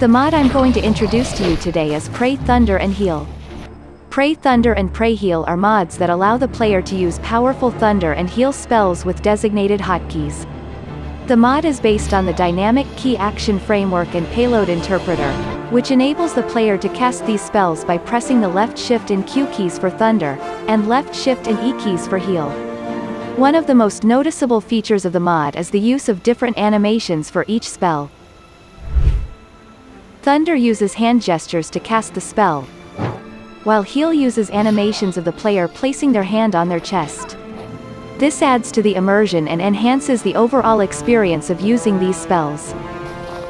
The mod I'm going to introduce to you today is Pray Thunder and Heal. Pray Thunder and Pray Heal are mods that allow the player to use powerful thunder and heal spells with designated hotkeys. The mod is based on the Dynamic Key Action Framework and Payload Interpreter, which enables the player to cast these spells by pressing the left shift and Q keys for thunder, and left shift and E keys for heal. One of the most noticeable features of the mod is the use of different animations for each spell. Thunder uses hand gestures to cast the spell, while Heal uses animations of the player placing their hand on their chest. This adds to the immersion and enhances the overall experience of using these spells.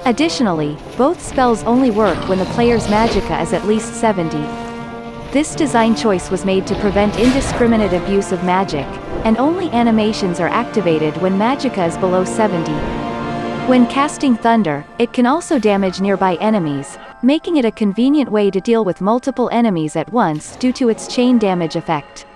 Additionally, both spells only work when the player's magicka is at least 70. This design choice was made to prevent indiscriminate abuse of magic, and only animations are activated when magicka is below 70. When casting thunder, it can also damage nearby enemies, making it a convenient way to deal with multiple enemies at once due to its chain damage effect.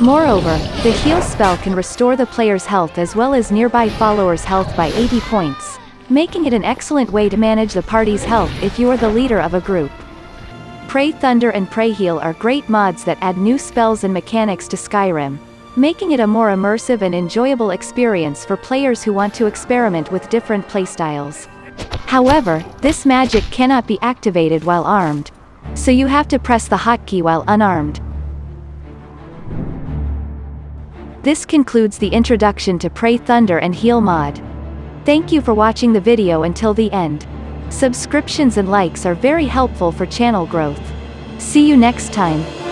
Moreover, the heal spell can restore the player's health as well as nearby followers' health by 80 points, making it an excellent way to manage the party's health if you are the leader of a group. Pray Thunder and Pray Heal are great mods that add new spells and mechanics to Skyrim, making it a more immersive and enjoyable experience for players who want to experiment with different playstyles. However, this magic cannot be activated while armed, so you have to press the hotkey while unarmed. This concludes the introduction to Pray Thunder and Heal mod. Thank you for watching the video until the end. Subscriptions and likes are very helpful for channel growth. See you next time.